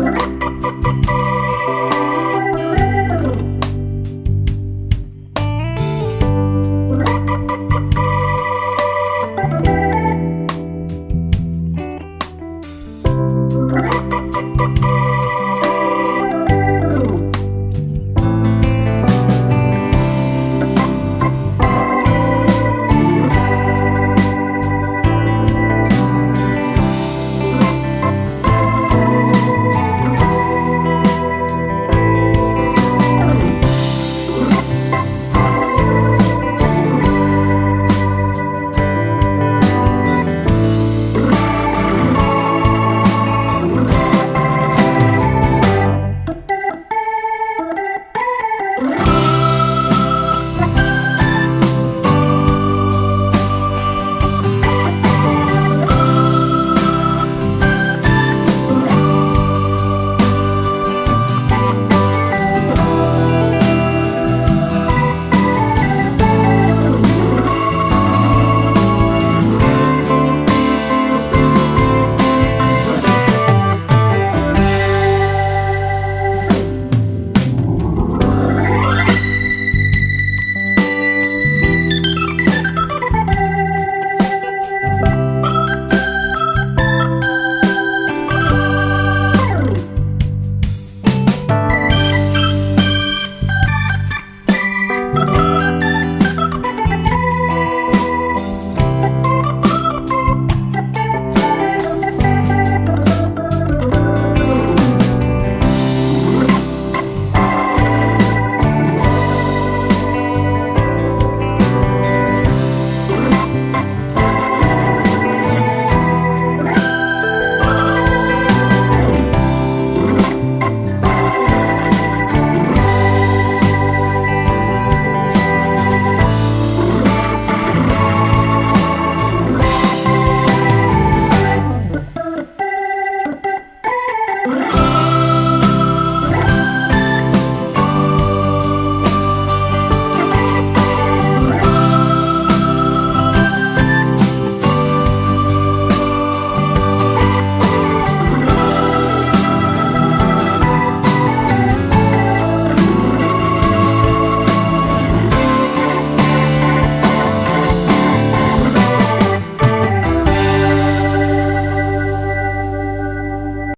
Bye. Bye.